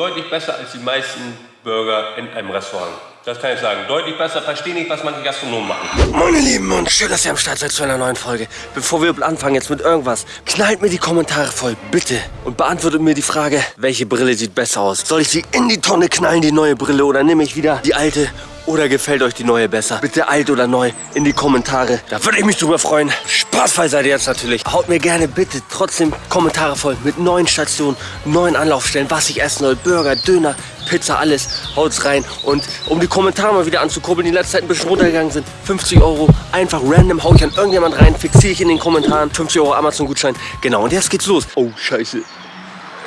deutlich besser als die meisten Burger in einem Restaurant. Das kann ich sagen. Deutlich besser. Verstehe nicht, was manche Gastronomen machen. Meine Lieben und schön, dass ihr am Start seid zu einer neuen Folge. Bevor wir anfangen jetzt mit irgendwas, knallt mir die Kommentare voll, bitte. Und beantwortet mir die Frage, welche Brille sieht besser aus? Soll ich sie in die Tonne knallen, die neue Brille, oder nehme ich wieder die alte oder gefällt euch die neue besser? Bitte alt oder neu in die Kommentare. Da würde ich mich drüber freuen. Spaßfrei seid ihr jetzt natürlich. Haut mir gerne bitte trotzdem Kommentare voll mit neuen Stationen, neuen Anlaufstellen, was ich essen soll. Burger, Döner, Pizza, alles. Haut's rein. Und um die Kommentare mal wieder anzukurbeln, die in letzter Zeit ein bisschen runtergegangen sind, 50 Euro, einfach random hau ich an irgendjemand rein, fixiere ich in den Kommentaren. 50 Euro Amazon-Gutschein. Genau, und jetzt geht's los. Oh, scheiße.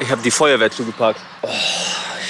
Ich habe die Feuerwehr zugepackt. Oh,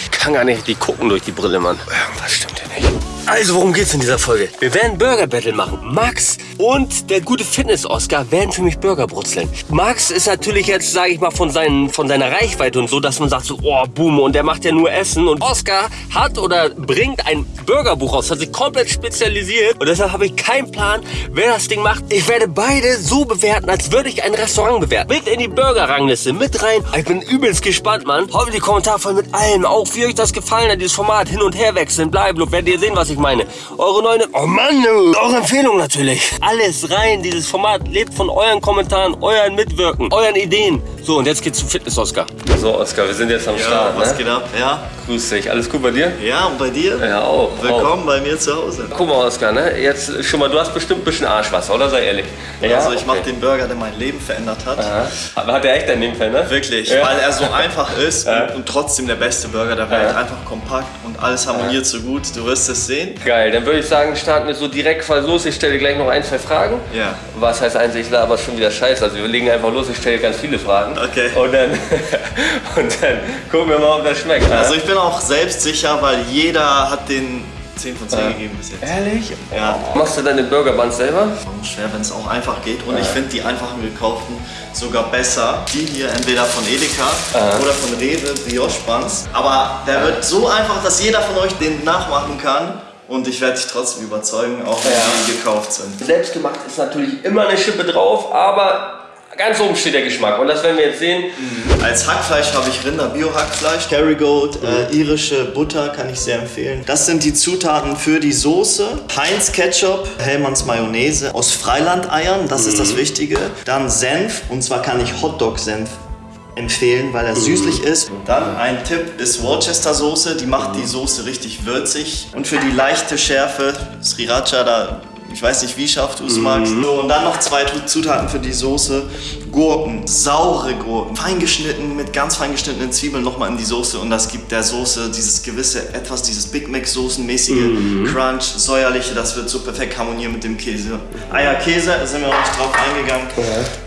ich kann gar nicht richtig gucken durch die Brille, Mann. Irgendwas stimmt nicht. Also, worum geht's in dieser Folge? Wir werden Burger Battle machen. Max und der gute Fitness-Oscar werden für mich Burger brutzeln. Max ist natürlich jetzt, sage ich mal, von, seinen, von seiner Reichweite und so, dass man sagt so, oh, boom, und der macht ja nur Essen. Und Oscar hat oder bringt ein Burgerbuch raus, hat sich komplett spezialisiert. Und deshalb habe ich keinen Plan, wer das Ding macht. Ich werde beide so bewerten, als würde ich ein Restaurant bewerten. Mit in die Burger-Rangliste, mit rein. Ich bin übelst gespannt, Mann. Mir die Kommentare voll mit allem. Auch wie euch das gefallen hat, dieses Format hin und her wechseln, bleiben. Werdet ihr sehen, was ich meine. Eure neue... Oh Mann, du. Eure Empfehlung natürlich. Alles rein. Dieses Format lebt von euren Kommentaren, euren Mitwirken, euren Ideen. So, und jetzt geht's zum Fitness-Oscar. So, Oskar, wir sind jetzt am Ja, Start. was ne? geht ab? Ja, Grüß dich. Alles gut bei dir? ja, und bei dir? Ja, auch. Willkommen bei mir zu Hause. Guck mal, Oskar, ne? Jetzt schon mal, du hast bestimmt ein bisschen Arschwasser, oder? Sei ehrlich. Ja, also ich mache okay. den Burger, der mein Leben verändert hat. Aha. Hat der echt dein Leben verändert? Wirklich, Ja. weil er so einfach ist Ja. und, und trotzdem der beste Burger der Welt. Ja. Einfach kompakt und alles harmoniert so gut. Du wirst es sehen. Geil, dann würde ich sagen, starten wir so direkt voll los. Ich stelle dir gleich noch ein, zwei Fragen. Ja. Was heißt eins, ich laber schon wieder Scheiße. Also wir legen einfach los, ich stelle ganz viele Fragen. Okay. Und dann, und dann gucken wir mal, ob das schmeckt. ne? Also ich bin auch selbstsicher, weil jeder hat den 10 von 10 Ja. gegeben bis jetzt. Ehrlich? Ja. Machst du deine Burgerbuns selber? Warum schwer, wenn es auch einfach geht. Und ich finde die einfachen gekauften sogar besser. Die hier entweder von Edeka oder von Rewe, Brioche Buns. Aber der wird so einfach, dass jeder von euch den nachmachen kann. Und ich werde dich trotzdem überzeugen, auch wenn Ja. die gekauft sind. Selbstgemacht ist natürlich immer eine Schippe drauf, aber ganz oben steht der Geschmack. Und das werden wir jetzt sehen. Als Hackfleisch habe ich Rinder Bio-Hackfleisch, Kerrygold, äh, irische Butter kann ich sehr empfehlen. Das sind die Zutaten für die Soße. Heinz Ketchup, Hellmanns Mayonnaise aus Freilandeiern, das ist das Wichtige. Dann Senf, und zwar kann ich Hotdog-Senf empfehlen, weil er süßlich ist. Dann ein Tipp ist Worcester Soße, die macht die Soße richtig würzig. Und für die leichte Schärfe, Sriracha, da ich weiß nicht, wie scharf du es magst. So, und dann noch zwei Zutaten für die Soße. Gurken, saure Gurken, fein geschnitten, mit ganz fein geschnittenen Zwiebeln nochmal in die Soße. Und das gibt der Soße dieses gewisse, etwas, dieses Big Mac Soßenmäßige Crunch, säuerliche, das wird so perfekt harmonieren mit dem Käse. Eierkäse, da sind wir noch nicht drauf eingegangen.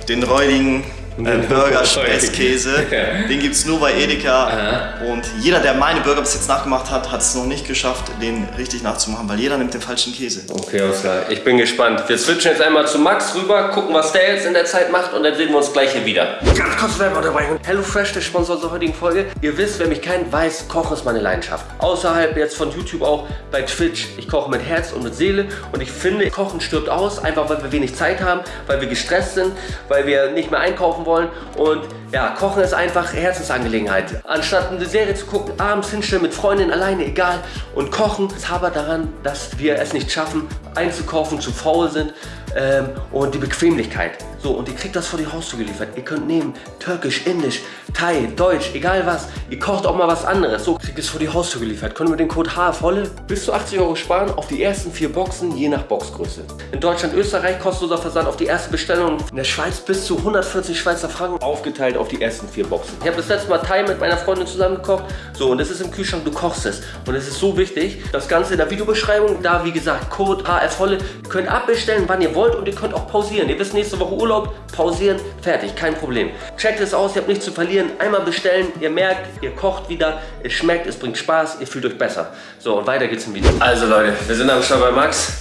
Den räudigen äh, Burger Spesskäse, Ja. den gibt es nur bei Edeka. Und jeder, der meine Burger bis jetzt nachgemacht hat, hat es noch nicht geschafft, den richtig nachzumachen, weil jeder nimmt den falschen Käse. Okay, Oskar, ich bin gespannt. Wir switchen jetzt einmal zu Max rüber, gucken, was der jetzt in der Zeit macht und dann sehen wir uns gleich hier wieder. Ganz kurz Werbeunterbrechung. HelloFresh, der Sponsor zur heutigen Folge. Ihr wisst, wer mich kennt, weiß, Kochen ist meine Leidenschaft. Außerhalb jetzt von YouTube auch bei Twitch. Ich koche mit Herz und mit Seele und ich finde, Kochen stirbt aus, einfach weil wir wenig Zeit haben, weil wir gestresst sind, weil wir nicht mehr einkaufen wollen und ja, Kochen ist einfach Herzensangelegenheit. Anstatt eine Serie zu gucken, abends hinstellen mit Freundinnen alleine, egal. Und Kochen, es habert daran, dass wir es nicht schaffen, einzukaufen, zu faul sind ähm, und die Bequemlichkeit. So, und ihr kriegt das vor die Haustür geliefert. Ihr könnt nehmen Türkisch, Indisch, Thai, Deutsch, egal was. Ihr kocht auch mal was anderes. So, kriegt es vor die Haustür geliefert. Könnt ihr mit dem Code HFOLLE bis zu 80 Euro sparen auf die ersten vier Boxen, je nach Boxgröße. In Deutschland, Österreich kostenloser Versand auf die erste Bestellung. In der Schweiz bis zu 140 Schweizer Franken aufgeteilt auf die ersten vier Boxen. Ich habe das letzte Mal Thai mit meiner Freundin zusammen gekocht. So, und es ist im Kühlschrank, du kochst es. Und es ist so wichtig, das Ganze in der Videobeschreibung, da wie gesagt, Code HFOLLE. Ihr könnt abbestellen, wann ihr wollt und ihr könnt auch pausieren. Ihr wisst, nächste Woche Urlaub, pausieren, fertig, kein Problem. Checkt es aus, ihr habt nichts zu verlieren. Einmal bestellen, ihr merkt, ihr kocht wieder, es schmeckt, es bringt Spaß, ihr fühlt euch besser. So, und weiter geht's im Video. Also Leute, wir sind am Start bei Max.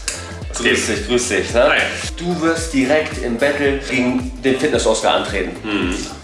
Grüß dich, grüß dich. Ne? Du wirst direkt im Battle gegen den Fitness-Oscar antreten.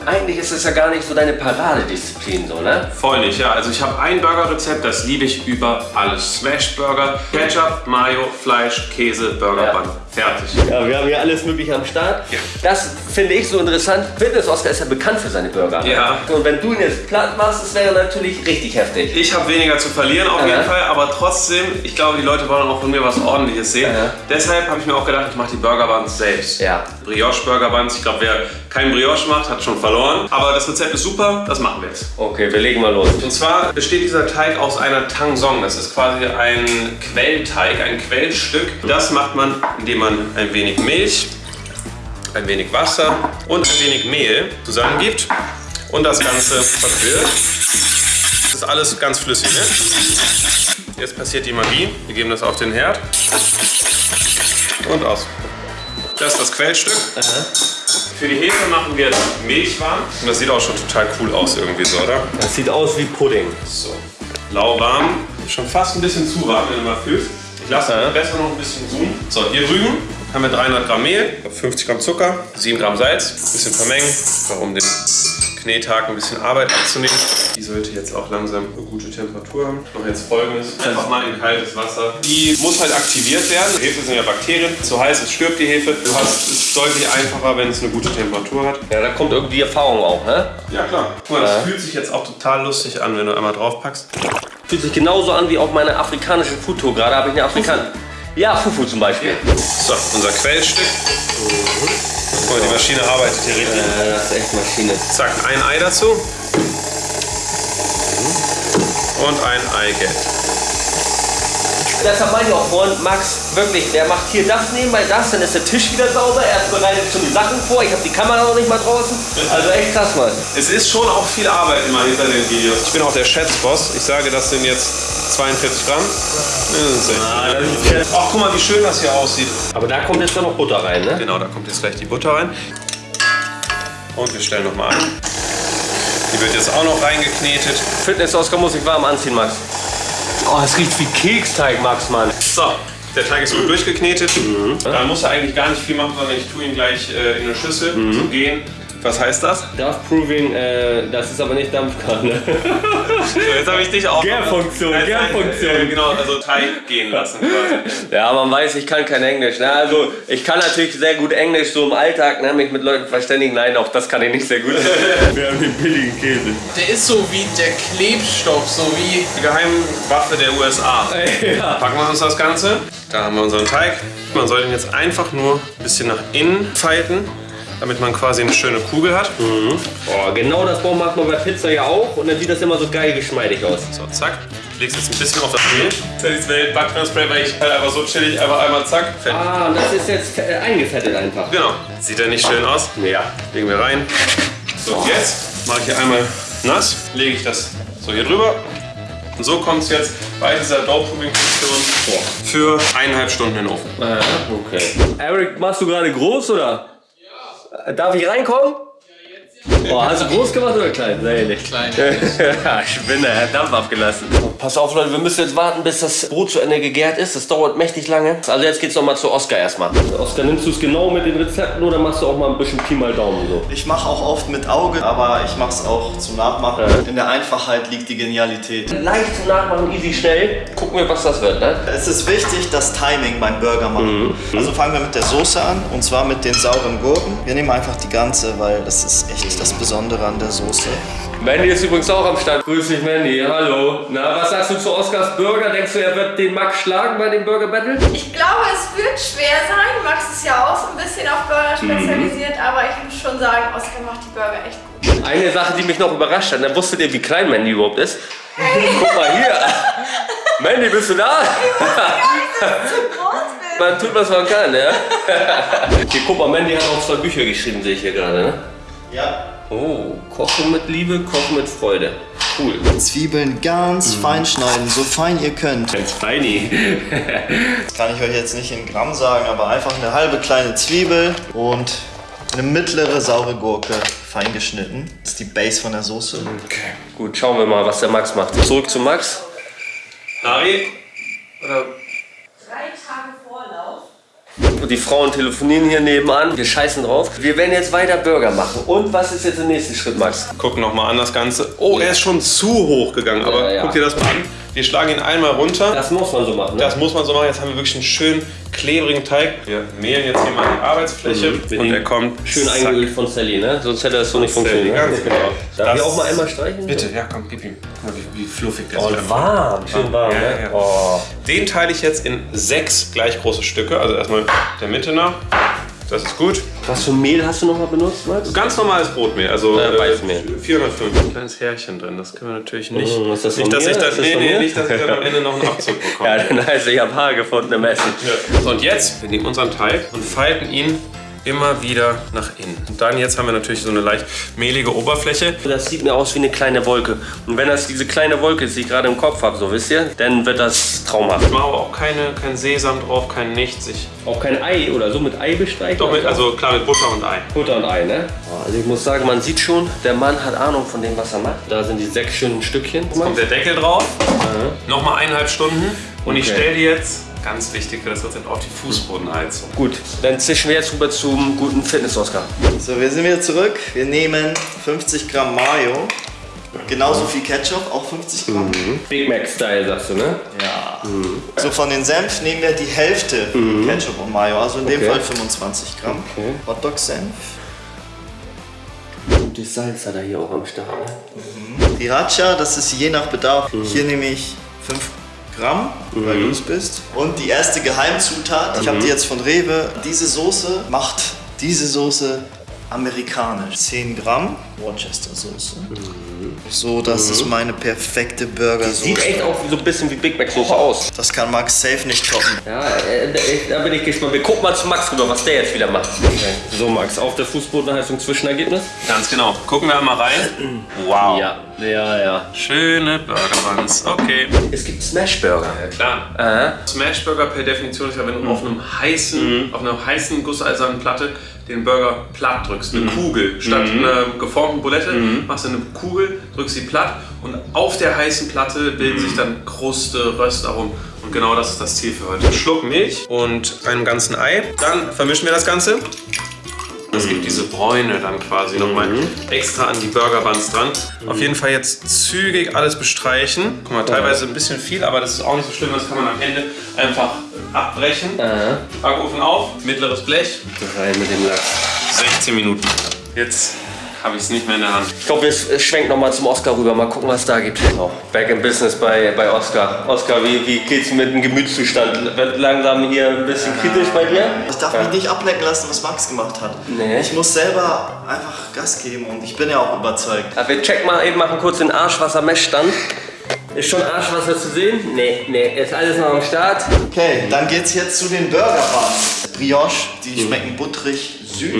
eigentlich ist es ja gar nicht so deine Paradedisziplin, so, ne? Voll nicht, ja. Also ich habe ein Burgerrezept, das liebe ich über alles. Smash Burger, Ketchup, Mayo, Fleisch, Käse, Burger Ja. Bun. Fertig. Ja, wir haben hier alles mögliche am Start. Ja. Das finde ich so interessant. Fitness Oscar ist ja bekannt für seine Burger. Ja. Und wenn du ihn jetzt platt machst, das wäre natürlich richtig heftig. Ich habe weniger zu verlieren auf Ja. jeden Fall, aber trotzdem, ich glaube, die Leute wollen auch von mir was Ordentliches sehen. Ja. Deshalb habe ich mir auch gedacht, ich mache die Burger Buns selbst. Ja. Brioche Burger Buns. Ich glaube, wer kein Brioche macht, hat schon verloren. Aber das Rezept ist super, das machen wir jetzt. Okay, wir legen mal los. Und zwar besteht dieser Teig aus einer Tangsong. Das ist quasi ein Quellteig, ein Quellstück. Das macht man, indem man ein wenig Milch, ein wenig Wasser und ein wenig Mehl zusammengibt und das Ganze verquirlt. Das ist alles ganz flüssig. Ne? Jetzt passiert die Magie. Wir geben das auf den Herd und aus. Das ist das Quellstück. Für die Hefe machen wir jetzt Milch warm. Und das sieht auch schon total cool aus irgendwie so, oder? Das sieht aus wie Pudding. So, lauwarm. Schon fast ein bisschen zu warm, wenn du mal fühlst. Ich lasse Ja. besser noch ein bisschen ruhen. So, hier drüben haben wir 300 Gramm Mehl, 50 Gramm Zucker, 7 Gramm Salz, ein bisschen vermengen, einfach um den Knethaken ein bisschen Arbeit abzunehmen. Die sollte jetzt auch langsam eine gute Temperatur haben. Ich mache jetzt folgendes. Einfach mal in kaltes Wasser. Die muss halt aktiviert werden. Hefe sind ja Bakterien. Zu heiß ist, stirbt die Hefe. Du hast es deutlich einfacher, wenn es eine gute Temperatur hat. Ja, da kommt irgendwie die Erfahrung auch, ne? Ja, klar. Guck mal, das Ja. fühlt sich jetzt auch total lustig an, wenn du einmal drauf packst. Fühlt sich genauso an wie auf meiner afrikanischen Foodtour. Gerade habe ich eine Afrikan... Ja, Fufu zum Beispiel. So, unser Quellstück. Guck mal, die Maschine arbeitet hier richtig. Ja, das ist echt Maschine. Zack, ein Ei dazu. Und ein Eigelb. Deshalb meine ich auch vorhin, Max, wirklich, der macht hier das nebenbei das, dann ist der Tisch wieder sauber, er bereitet schon die Sachen vor, ich habe die Kamera noch nicht mal draußen. Also echt krass, Mann. Es ist schon auch viel Arbeit immer hinter den Videos. Ich bin auch der Schätzboss. Ich sage, das sind jetzt 42 Gramm. Ja, ist Ach, guck mal, wie schön das hier aussieht. Aber da kommt jetzt dann noch Butter rein, ne? Genau, da kommt jetzt gleich die Butter rein. Und wir stellen nochmal an. Die wird jetzt auch noch reingeknetet. Fitness-Oscar muss ich warm anziehen, Max. Oh, es riecht wie Keksteig, Max, Mann. So, der Teig ist gut durchgeknetet. Dann muss er eigentlich gar nicht viel machen, sondern ich tue ihn gleich äh, in eine Schüssel zu gehen. Was heißt das? Darf Proving, äh, das ist aber nicht Dampfkanne. So, jetzt habe ich dich auch. Gärfunktion, Gärfunktion. Äh, genau, also Teig gehen lassen quasi. ja, man weiß, ich kann kein Englisch. Ne? Also, ich kann natürlich sehr gut Englisch, so im Alltag, ne? mich mit Leuten verständigen. Nein, auch das kann ich nicht sehr gut. Wir haben den billigen Käse. Der ist so wie der Klebstoff, so wie Die Geheimwaffe der USA. Ja. Packen wir uns das Ganze. Da haben wir unseren Teig. Man soll den jetzt einfach nur ein bisschen nach innen falten, damit man quasi eine schöne Kugel hat. Oh, genau das Baum macht man bei Pizza ja auch und dann sieht das immer so geil geschmeidig aus. So, zack. Ich leg's jetzt ein bisschen auf das Mehl. Das ist Welt Backspray, weil ich halt einfach so chillig einfach einmal zack. Fertig. Ah, und das ist jetzt äh, eingefettet einfach. Genau. Sieht ja nicht schön aus? Ja. Legen wir rein. So, und jetzt mache ich hier einmal nass, lege ich das so hier drüber. Und so kommt es jetzt bei dieser Dough-Proving-Funktion für eineinhalb Stunden in den Ofen. Ah, okay. Eric, machst du gerade groß oder? Darf ich reinkommen? Oh, hast du groß gemacht oder klein? Sehr ehrlich. klein. ja, Spinner, er hat Dampf abgelassen. Pass auf, Leute, wir müssen jetzt warten, bis das Brot zu Ende gegärt ist. Das dauert mächtig lange. Also jetzt geht's nochmal zu Oscar erstmal. Oscar, nimmst du es genau mit den Rezepten oder machst du auch mal ein bisschen Pi mal Daumen so? Ich mache auch oft mit Auge, aber ich mache es auch zum Nachmachen. Ja. In der Einfachheit liegt die Genialität. Leicht zum Nachmachen, easy, schnell. Gucken wir, was das wird, ne? Es ist wichtig, das Timing beim Burger machen. Also fangen wir mit der Soße an und zwar mit den sauren Gurken. Wir nehmen einfach die ganze, weil das ist echt das Besondere an der Soße. Mandy ist übrigens auch am Start. Grüß dich, Mandy. Hallo. Na, was sagst du zu Oscars Burger? Denkst du, er wird den Max schlagen bei dem Burger Battle? Ich glaube, es wird schwer sein. Max ist ja auch so ein bisschen auf Burger spezialisiert, aber ich muss schon sagen, Oscar macht die Burger echt gut. Eine Sache, die mich noch überrascht hat, dann wusstet ihr, wie klein Mandy überhaupt ist? Guck mal hier. Mandy, bist du da? Man tut, was man kann, ja? Hier, guck mal, Mandy hat auch zwei Bücher geschrieben, sehe ich hier gerade, ne? Ja. Oh, Kochen mit Liebe, Kochen mit Freude. Cool. Zwiebeln ganz fein schneiden, so fein ihr könnt. Ganz feini. Das kann ich euch jetzt nicht in Gramm sagen, aber einfach eine halbe kleine Zwiebel und eine mittlere saure Gurke fein geschnitten. Das ist die Base von der Soße. Okay, gut, schauen wir mal, was der Max macht. Zurück zu Max. Ari? Oder. Die Frauen telefonieren hier nebenan. Wir scheißen drauf. Wir werden jetzt weiter Burger machen. Und was ist jetzt der nächste Schritt, Max? Guck noch mal an das Ganze. Oh, er ist schon zu hoch gegangen. Aber Ja, ja. guck dir das mal an. Wir schlagen ihn einmal runter. Das muss man so machen. Ne? Das muss man so machen. Jetzt haben wir wirklich einen schönen klebrigen Teig. Wir mehlen jetzt hier mal die Arbeitsfläche Mit und er kommt Schön zack. eingeölt von Sally, ne? Sonst hätte das so nicht funktioniert. Ganz ne? genau. Darf Das- ich auch mal einmal streichen? Bitte, ja komm, gib ihm. Wie, wie fluffig der Oh, ist. warm. Schön warm, Ja, ne? ja. Oh. Den teile ich jetzt in sechs gleich große Stücke. Also erstmal der Mitte nach. Das ist gut. Was für Mehl hast du nochmal benutzt, Max? Ganz normales Brotmehl, also Äh, Weißmehl. 405. Ein kleines Härchen drin, das können wir natürlich nicht. Mm, ist das nicht, dass mir? ich dann, das nee, nee, nicht, dass ich dann am Ende noch einen Abzug bekomme. Ja, dann heißt ich habe Haar gefunden im Essen. So, und jetzt, wir nehmen unseren Teig und falten ihn immer wieder nach innen. Und dann jetzt haben wir natürlich so eine leicht mehlige Oberfläche. Das sieht mir aus wie eine kleine Wolke. Und wenn das diese kleine Wolke ist, die ich gerade im Kopf habe, so wisst ihr, dann wird das traumhaft. Ich mache aber auch keine, kein Sesam drauf, kein nichts. Ich, Auch kein Ei oder so mit Ei bestreichen? doch mit, also klar mit Butter und Ei. Butter und Ei, ne? Also ich muss sagen, man sieht schon, der Mann hat Ahnung von dem, was er macht. Da sind die sechs schönen Stückchen. Kommt der Deckel drauf, nochmal eineinhalb Stunden und ich Okay. stelle die jetzt, ganz wichtig für das Rezept, auf die Fußbodenheizung. Gut, dann zischen wir jetzt rüber zum guten Fitness-Oscar. So, wir sind wieder zurück. Wir nehmen 50 Gramm Mayo. Genauso viel Ketchup, auch 50 Gramm. Big Mac-Style, sagst du, ne? Ja. So von den Senf nehmen wir die Hälfte Ketchup und Mayo, also in dem Okay. Fall 25 Gramm. Okay. Hotdog-Senf. Gutes Salz hat er hier auch am Start, ne? Sriracha, das ist je nach Bedarf. Hier nehme ich 5 Gramm, weil du es bist. Und die erste Geheimzutat, ich habe die jetzt von Rewe. Diese Soße macht diese Soße amerikanisch. 10 Gramm Worcester Soße. So, das ist meine perfekte Sieht Burgersoße. echt auch so ein bisschen wie Big Mac-Soße aus. Das kann Max safe nicht toppen. Ja, äh, da bin ich gespannt. Wir gucken mal zu Max rüber, was der jetzt wieder macht. So, Max, auf der Fußbodenheizung Zwischenergebnis? Ganz genau. Gucken wir einmal rein. Wow. Ja, ja, ja. Schöne Burger Buns. Okay. Es gibt Smash-Burger. Klar. Aha. Smashburger per Definition ist ja, wenn du auf einem heißen, auf einer heißen gusseisernen Platte den Burger platt drückst, eine Kugel. Statt einer geformten Bulette machst du eine Kugel, drückst sie platt und auf der heißen Platte bilden sich dann Kruste, Röstaromen. Und genau das ist das Ziel für heute. Ein Schluck Milch und einem ganzen Ei. Dann vermischen wir das Ganze. Das gibt diese Bräune dann quasi nochmal extra an die Burger Buns dran. Auf jeden Fall jetzt zügig alles bestreichen. Guck mal, teilweise ein bisschen viel, aber das ist auch nicht so schlimm. Das kann man am Ende einfach abbrechen. Backofen auf, mittleres Blech, Rein mit dem Lachs. 16 Minuten. Jetzt habe ich es nicht mehr in der Hand. Ich glaube, wir schwenken nochmal zum Oscar rüber. Mal gucken, was es da gibt. So, back in business bei, bei Oscar. Oscar, wie, wie geht's mit dem Gemütszustand? Wird langsam hier ein bisschen kritisch bei dir? Ich darf mich nicht ablenken lassen, was Max gemacht hat. Nee. Ich muss selber einfach Gas geben und ich bin ja auch überzeugt. Ja, wir checken mal eben, machen kurz den Arschwasser-Messstand. Ist schon Arschwasser zu sehen? Nee, nee, ist alles noch am Start. Okay, dann geht's jetzt zu den Burger Buns. Brioche, die schmecken butterig, süß.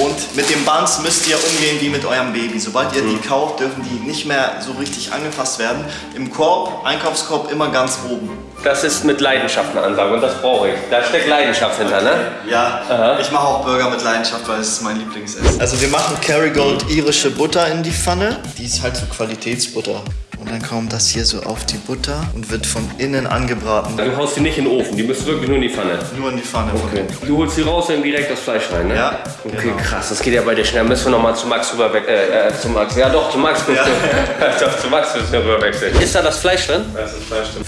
Und mit den Buns müsst ihr umgehen wie mit eurem Baby. Sobald ihr die kauft, dürfen die nicht mehr so richtig angefasst werden. Im Korb, Einkaufskorb immer ganz oben. Das ist mit Leidenschaft eine Ansage und das brauche ich. Da steckt Leidenschaft hinter, ne? Ja, ich mache auch Burger mit Leidenschaft, weil es ist mein Lieblingsessen. Also wir machen Kerrygold irische Butter in die Pfanne. Die ist halt so Qualitätsbutter. Und dann kommt das hier so auf die Butter und wird von innen angebraten. Du haust die nicht in den Ofen, die müssen wirklich nur in die Pfanne. Nur in die Pfanne. Okay. Du holst sie raus und direkt das Fleisch rein, ne? Ja, Okay, genau. krass, das geht ja bei dir schnell. Müssen wir nochmal zu Max rüber weg, äh, äh, zu Max. Ja doch, zu Max müssen wir. doch, zu Max müssen wir rüber wechseln. Ist da das Fleisch drin? Das ist Fleisch drin.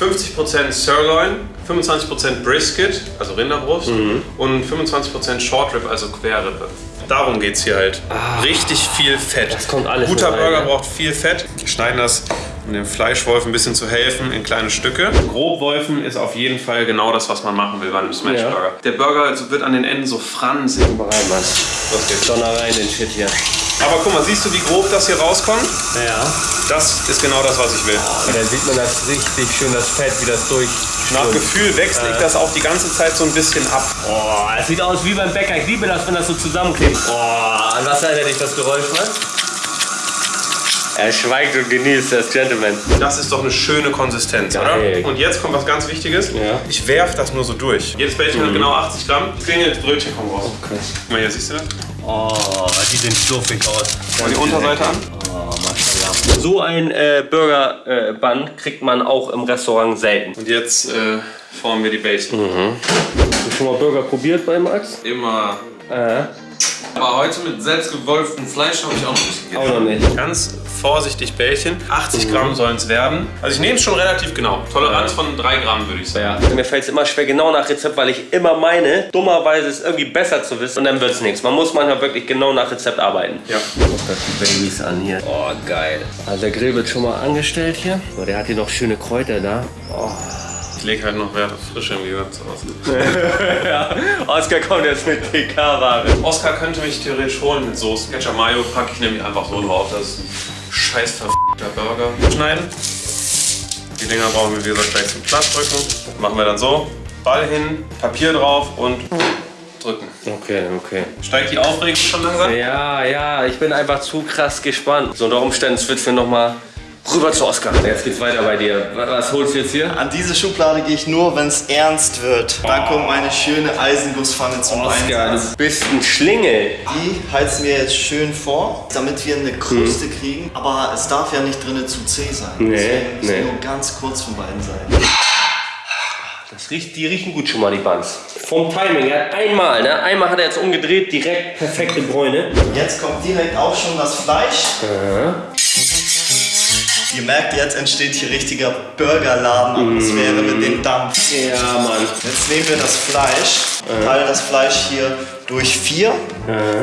50% Sirloin, 25% Brisket, also Rinderbrust, und 25% Short Rib, also Querrippe. Darum geht es hier halt. Richtig viel Fett. Das kommt alles Guter rein, Burger ne? braucht viel Fett. Wir schneiden das, um dem Fleischwolf ein bisschen zu helfen, in kleine Stücke. Grobwolfen ist auf jeden Fall genau das, was man machen will bei einem Smash Ja. Der Burger also wird an den Enden so fransig. Rein, Mann. Los geht's. Donner rein, den Shit hier. Aber guck mal, siehst du, wie grob das hier rauskommt? Ja. Das ist genau das, was ich will. Dann sieht man das richtig schön, das Fett, wie das durch. Nach Gefühl wechsle ich das auch die ganze Zeit so ein bisschen ab. Oh, es sieht aus wie beim Bäcker. Ich liebe das, wenn das so zusammenklebt. Oh, an was erinnert dich das Geräusch, Mann? Er schweigt und genießt, das Gentleman. Das ist doch eine schöne Konsistenz, Geil. oder? Und jetzt kommt was ganz Wichtiges. Ja. Ich werfe das nur so durch. Jedes Bällchen hat genau 80 Gramm. Klingelt, Brötchen kommen raus. Okay. Guck mal, hier siehst du das? Oh, die sehen fluffig aus. Mal die Unterseite an. Oh, Maschallah. So ein äh, Burger-Bun kriegt man auch im Restaurant selten. Und jetzt äh, formen wir die Bällchen. Hast du schon mal Burger probiert bei Max? Immer. Äh, Aber heute mit selbstgewolftem Fleisch habe ich auch noch nicht auch gegessen. noch nicht. Ganz vorsichtig Bällchen. 80 Gramm sollen es werden. Also ich nehme es schon relativ genau. Toleranz von 3 Gramm würde ich sagen. Ja. Mir fällt es immer schwer, genau nach Rezept, weil ich immer meine, dummerweise es irgendwie besser zu wissen und dann wird es nichts. Man muss manchmal wirklich genau nach Rezept arbeiten. Ja. Guck das die Babys an hier. Oh, geil. Also der Grill wird schon mal angestellt hier. So, der hat hier noch schöne Kräuter da. Ich lege halt noch Wert auf Frische im Gegensatz aus. ja, Oskar kommt jetzt mit TK-Ware. Oscar könnte mich theoretisch holen mit Soße. Ketchup Mayo packe ich nämlich einfach so drauf. Das ist ein scheiß verf***ter Burger. Schneiden. Die Dinger brauchen wir wie gesagt gleich zum Plattdrücken. Machen wir dann so. Ball hin, Papier drauf und drücken. Okay, okay. Steigt die Aufregung schon langsam? Ja, ja, ich bin einfach zu krass gespannt. So unter Umständen switchen wir nochmal rüber zu Oskar. Jetzt geht's weiter bei dir. Was, holst du jetzt hier? An diese Schublade gehe ich nur, wenn es ernst wird. Da kommt meine schöne Eisengusspfanne zum Oskar, Einsatz. du bist ein Schlingel. Die heizen wir jetzt schön vor, damit wir eine Kruste kriegen. Aber es darf ja nicht drinnen zu zäh sein. Nee, Deswegen müssen nee. nur ganz kurz von beiden Seiten. Das riecht, die riechen gut schon mal, die Buns. Vom Timing, er hat einmal, ne? Einmal hat er jetzt umgedreht, direkt perfekte Bräune. Jetzt kommt direkt auch schon das Fleisch. Ihr merkt, jetzt entsteht hier richtiger Burgerladen-Atmosphäre mit dem Dampf. Ja, Mann. Jetzt nehmen wir das Fleisch, teilen das Fleisch hier durch vier.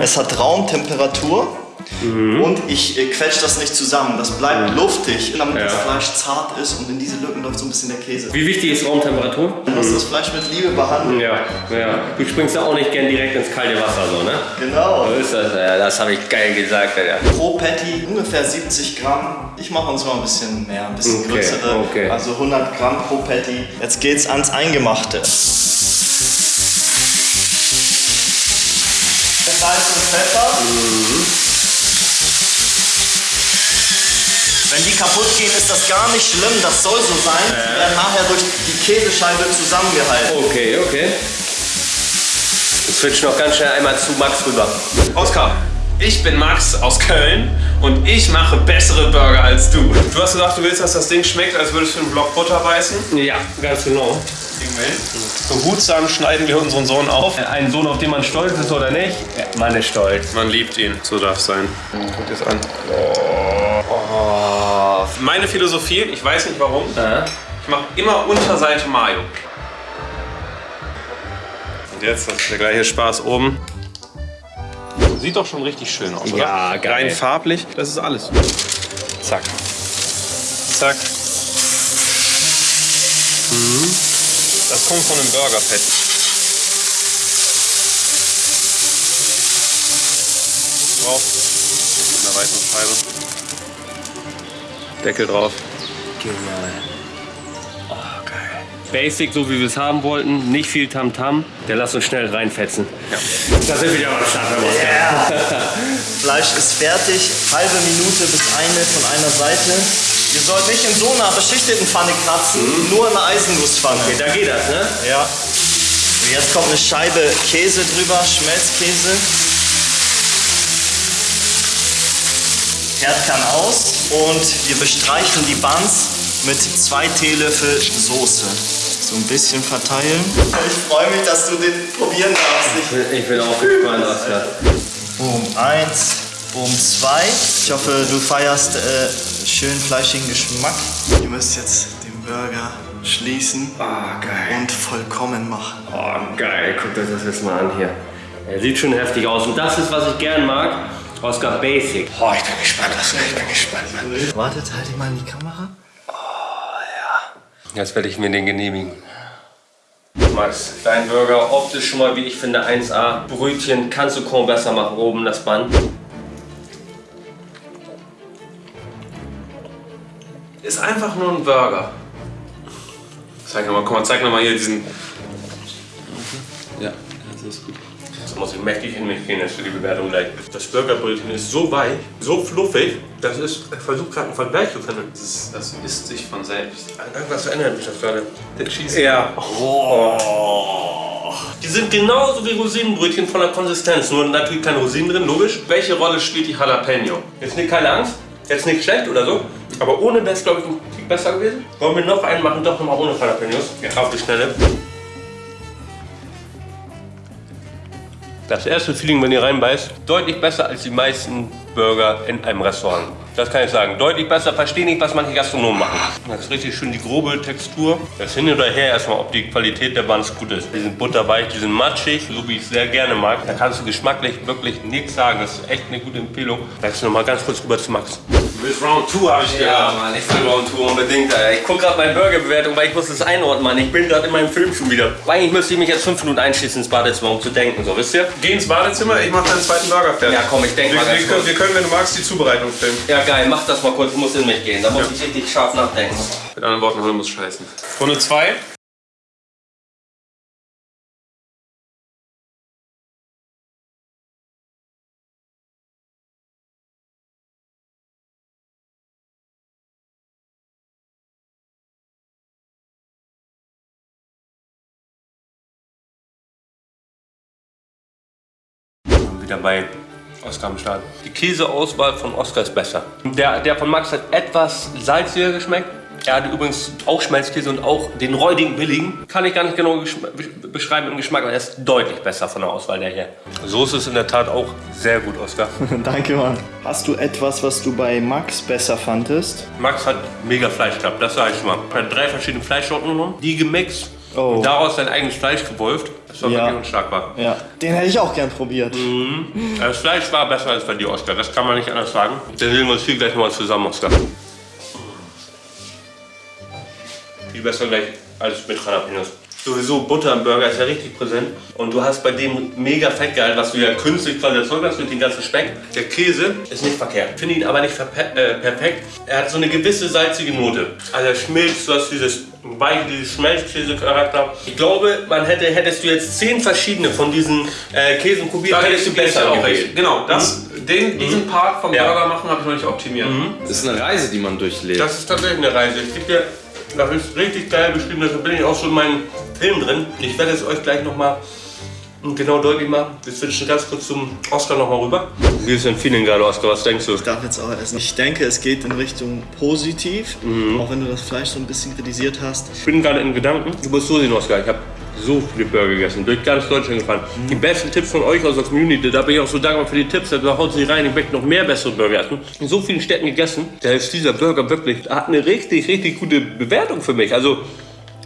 Es hat Raumtemperatur. Und ich äh, quetsche das nicht zusammen. Das bleibt luftig, damit das Fleisch zart ist und in diese Lücken läuft so ein bisschen der Käse. Wie wichtig ist Raumtemperatur? Du musst das Fleisch mit Liebe behandeln. Ja, ja. Du springst ja auch nicht gern direkt ins kalte Wasser, so, ne? Genau. So ist das, ja, das habe ich geil gesagt, Alter. Pro Patty ungefähr 70 Gramm. Ich mache uns mal ein bisschen mehr, ein bisschen Okay, größere. okay. Also 100 Gramm pro Patty. Jetzt geht's ans Eingemachte. Salz und Pfeffer. Wenn kaputt gehen, ist das gar nicht schlimm. Das soll so sein. Die werden nachher durch die Käsescheibe zusammengehalten. Okay, okay. Wir switchen noch ganz schnell einmal zu Max rüber. Oskar, ich bin Max aus Köln und ich mache bessere Burger als du. Du hast gesagt, du willst, dass das Ding schmeckt, als würdest du einen Block Butter beißen. Ja, ganz genau. Behutsam schneiden wir unseren Sohn auf. Ein Sohn, auf den man stolz ist oder nicht? Ja, man ist stolz. Man liebt ihn, so darf es sein. Guck dir das an. Meine Philosophie, ich weiß nicht warum, ich mache immer Unterseite Mayo. Und jetzt, das ist der gleiche Spaß oben. Sieht doch schon richtig schön aus, oder? Ja, geil. Rein farblich, das ist alles. Zack. Zack. Das kommt von einem Burger-Fett. Drauf. Mit einer weißen Scheibe. Deckel drauf. Genial. Oh, geil. Basic, so wie wir es haben wollten. Nicht viel Tamtam. Der lass uns schnell reinfetzen. Ja. Da sind wir wieder am Start, Oskar. Fleisch ist fertig. Halbe Minute bis eine von einer Seite. Ihr sollt nicht in so einer beschichteten Pfanne kratzen, nur in einer Eisengusszpfanne. Okay, da geht das, ne? Ja. Und jetzt kommt eine Scheibe Käse drüber, Schmelzkäse. Herd kann aus und wir bestreichen die Buns mit zwei Teelöffel Soße. So ein bisschen verteilen. Ich freue mich, dass du den probieren darfst. Ich Ich bin auch gespannt. Boom 1, Boom 2. Ich hoffe, du feierst äh, schön fleischigen Geschmack. Ihr müsst jetzt den Burger schließen Ah, geil. und vollkommen machen. Oh, geil. Guckt euch das jetzt mal an hier. Er sieht schon heftig aus. Und das ist, was ich gern mag. Oskar Basic. Oh, ich bin gespannt, Oskar. Ich bin gespannt, Mann. Wartet, halt ihn mal in die Kamera. Jetzt werde ich mir den genehmigen. Max, dein Burger, optisch schon mal, wie ich finde, 1A. Brötchen kannst du kaum besser machen, oben das Band. Ist einfach nur ein Burger. Zeig nochmal, guck mal, zeig nochmal hier diesen. Ja, das ist gut. Das muss ich mächtig in mich gehen jetzt für die Bewertung gleich. Das Burgerbrötchen ist so weich, so fluffig, das ist. Ich versuche gerade einen Vergleich zu finden. Das, ist, das isst sich von selbst. Irgendwas verändert mich das gerade. Der Cheese. Ja. Oh. Die sind genauso wie Rosinenbrötchen von der Konsistenz, nur natürlich keine Rosinen drin, logisch. Welche Rolle spielt die Jalapeno? Jetzt nicht keine Angst. Jetzt nicht schlecht oder so, aber ohne wäre es, glaube ich, ein Tick besser gewesen. Wollen wir noch einen machen? Doch nochmal ohne Jalapenos. Ja. Auf die Schnelle. Das erste Feeling, wenn ihr reinbeißt, deutlich besser als die meisten Burger in einem Restaurant. Das kann ich sagen. Deutlich besser. Verstehe nicht, was manche Gastronomen machen. Das ist richtig schön die grobe Textur. Das hin oder her erstmal, ob die Qualität der Buns gut ist. Die sind butterweich, die sind matschig, so wie ich es sehr gerne mag. Da kannst du geschmacklich wirklich nichts sagen. Das ist echt eine gute Empfehlung. Wechsel noch mal ganz kurz rüber zu Max. Du willst Round 2, habe ich Ja, Mann, ich will Round 2 unbedingt. Alter. Ich gucke gerade meine Burgerbewertung, weil ich muss das einordnen, Mann. Ich bin gerade in meinem Film schon wieder. Eigentlich müsste ich mich jetzt fünf Minuten einschließen ins Badezimmer, um zu denken, so, wisst ihr? Geh ins Badezimmer, ich mache deinen zweiten Burger fertig. Ja, komm, ich denk wir, mal ganz wir, können, kurz. wir können, wenn du magst, die Zubereitung filmen. Ja, geil, mach das mal kurz, ich muss in mich gehen. Da muss ich richtig scharf nachdenken. Mit anderen Worten, Hunde muss scheißen. Runde 2. Wieder bei Oscar am Start. Die Käseauswahl von Oscar ist besser. Der, der von Max hat etwas salziger geschmeckt. Er hatte übrigens auch Schmelzkäse und auch den räudigen billigen. Kann ich gar nicht genau beschreiben im Geschmack, aber er ist deutlich besser von der Auswahl der her. Soße ist in der Tat auch sehr gut, Oscar. Danke, Mann. Hast du etwas, was du bei Max besser fandest? Max hat mega Fleisch gehabt, das sage ich schon mal. Er hat drei verschiedene Fleischsorten genommen, die gemixt Oh. und daraus sein eigenes Fleisch gewolft. Das war Ja. wirklich unschlagbar. Ja. Den hätte ich auch gern probiert. Das Fleisch war besser als bei dir, Oscar. Das kann man nicht anders sagen. Dann sehen wir uns hier gleich nochmal zusammen, Oscar. Viel besser gleich als mit Jalapenos. Sowieso Butter im Burger ist ja richtig präsent. Und du hast bei dem mega Fettgehalt, was du ja künstlich quasi erzeugt hast mit dem ganzen Speck. Der Käse ist nicht verkehrt. Finde ihn aber nicht äh, perfekt. Er hat so eine gewisse salzige Note. Also er schmilzt, du hast dieses weich, dieses Schmelzkäse-Charakter. Ich glaube, man hätte, hättest du jetzt zehn verschiedene von diesen äh, Käsen probiert, Da hättest du besser auch recht. Genau, das, den, diesen Part vom Ja. Burger machen habe ich noch nicht optimiert. Das ist eine Reise, die man durchlebt. Das ist tatsächlich eine Reise. Ich gebe dir, das ist richtig geil beschrieben, deshalb bin ich auch schon in meinem Film drin. Ich werde es euch gleich nochmal genau deutlich machen. Wir switchen ganz kurz zum Oscar nochmal rüber. Wie ist dein Feeling gerade, Oscar? Was denkst du? Ich darf jetzt auch essen. Ich denke, es geht in Richtung positiv, auch wenn du das Fleisch so ein bisschen kritisiert hast. Ich bin gerade in Gedanken. Du musst so sehen, Oscar. Ich habe so viele Burger gegessen, durch ganz Deutschland gefahren. Die besten Tipps von euch aus der Community, da bin ich auch so dankbar für die Tipps. Da haut sich rein, ich möchte noch mehr bessere Burger essen. In so vielen Städten gegessen, da ist dieser Burger wirklich, hat eine richtig, richtig gute Bewertung für mich. Also,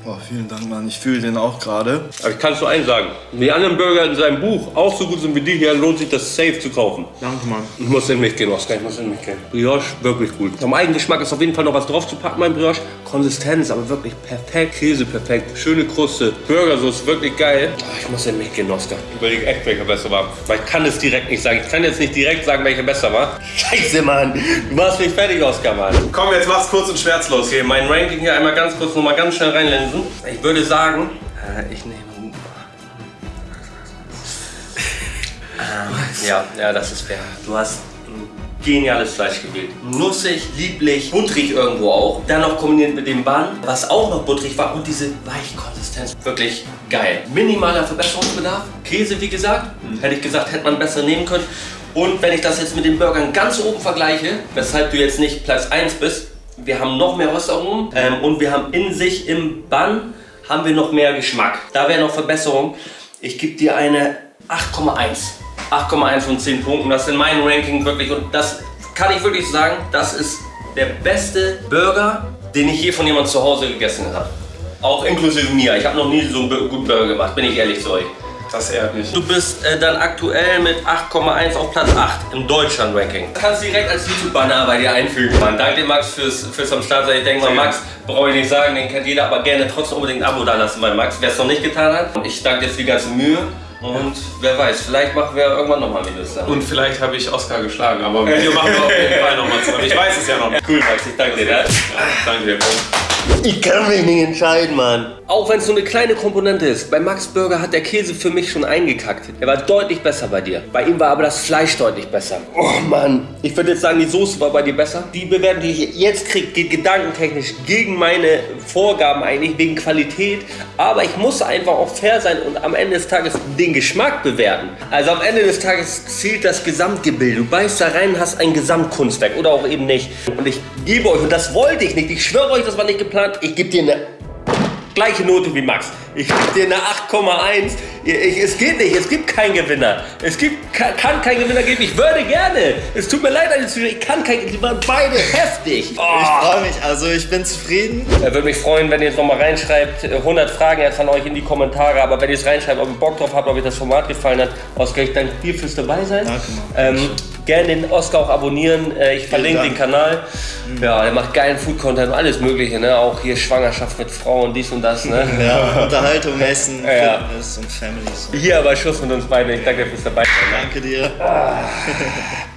Oh, vielen Dank, Mann. Ich fühle den auch gerade. aber ich kann es nur eins sagen. Wenn die anderen Burger in seinem Buch auch so gut sind wie die hier, lohnt sich das safe zu kaufen. Danke, Mann. Ich muss in mich gehen, Oskar, ich muss in mich gehen. Brioche, wirklich gut. Am Eigengeschmack ist auf jeden Fall noch was drauf zu packen beim Brioche. Konsistenz, aber wirklich perfekt. Käse perfekt. Schöne Kruste. Burgersoße, wirklich geil. Ah, ich muss in mich gehen, Oskar. Ich überlege echt, welcher besser war. Weil ich kann es direkt nicht sagen. Ich kann jetzt nicht direkt sagen, welcher besser war. Scheiße, Mann. Du machst mich fertig, Oskar, Mann. Komm, jetzt mach's kurz und schmerzlos. Okay, mein Ranking hier einmal ganz kurz, noch mal ganz schnell reinlensen. Ich würde sagen, äh, ich nehme... Ja, ja, das ist fair. Du hast geniales Fleisch gewählt. Nussig, lieblich, butterig irgendwo auch. Dann noch kombiniert mit dem Bun, was auch noch butterig war und diese Weichkonsistenz. Wirklich geil. Minimaler Verbesserungsbedarf. Käse, wie gesagt. Hätte ich gesagt, hätte man besser nehmen können. Und wenn ich das jetzt mit den Burgern ganz oben vergleiche, weshalb du jetzt nicht Platz 1 bist, wir haben noch mehr Röstaromen ähm, und wir haben in sich im Bun haben wir noch mehr Geschmack. Da wäre noch Verbesserung. Ich gebe dir eine 8,1. 8,1 von 10 Punkten. Das ist in meinem Ranking wirklich und das kann ich wirklich sagen, das ist der beste Burger, den ich je von jemandem zu Hause gegessen habe. Auch inklusive mir. Ich habe noch nie so einen guten Burger gemacht, bin ich ehrlich zu euch. Das ehrt mich. Du bist äh, dann aktuell mit 8,1 auf Platz 8 im Deutschland-Ranking. Kannst direkt als YouTube-Banner bei dir einfügen, Mann. Danke dir, Max, fürs, fürs am Start sein. Ich denke mal, Max, brauche ich nicht sagen, den kennt jeder, aber gerne trotzdem unbedingt ein Abo da lassen bei Max, wer es noch nicht getan hat. Und ich danke dir für die ganze Mühe. Und wer weiß, vielleicht machen wir irgendwann nochmal Videos zusammen. Und vielleicht habe ich Oscar geschlagen, aber ein Video machen wir auf jeden Fall nochmal zusammen. Ich weiß es ja noch. Cool, Max, ich danke dir. Ja? Danke dir. Ich kann mich nicht entscheiden, Mann. Auch wenn es nur eine kleine Komponente ist. Bei Max Burger hat der Käse für mich schon eingekackt. Er war deutlich besser bei dir. Bei ihm war aber das Fleisch deutlich besser. Oh Mann. Ich würde jetzt sagen, die Soße war bei dir besser. Die Bewertung, die ich jetzt kriege, geht gedankentechnisch gegen meine Vorgaben eigentlich, wegen Qualität. Aber ich muss einfach auch fair sein und am Ende des Tages den Geschmack bewerten. Also am Ende des Tages zählt das Gesamtgebilde. Du beißt da rein, hast ein Gesamtkunstwerk oder auch eben nicht. Und ich gebe euch, und das wollte ich nicht, ich schwöre euch, das war nicht geplant, ich gebe dir eine gleiche Note wie Max. Ich gebe dir eine 8,1. Ich- Es geht nicht, es gibt keinen Gewinner. Es gibt, kann, kann keinen Gewinner geben. Ich würde gerne. Es tut mir leid ich kann kein, die waren beide heftig. Ich Oh. freue mich, also ich bin zufrieden. Er würde mich freuen, wenn ihr jetzt nochmal reinschreibt. Äh, 100 Fragen jetzt an euch in die Kommentare. Aber wenn ihr es reinschreibt, ob ihr Bock drauf habt, ob euch das Format gefallen hat, Oskar, ich danke dir fürs dabei sein. Danke, ähm, Gerne den Oskar auch abonnieren. Äh, ich verlinke den. Kanal. Ja, der macht geilen Food-Content und alles Mögliche. Ne? Auch hier Schwangerschaft mit Frauen, dies und das. Ne? Ja, Unterhaltung, Essen, Ja. Fitness und Family. So. Hier aber Schluss mit uns beiden. Ich danke dir fürs dabei sein. ne? Danke dir.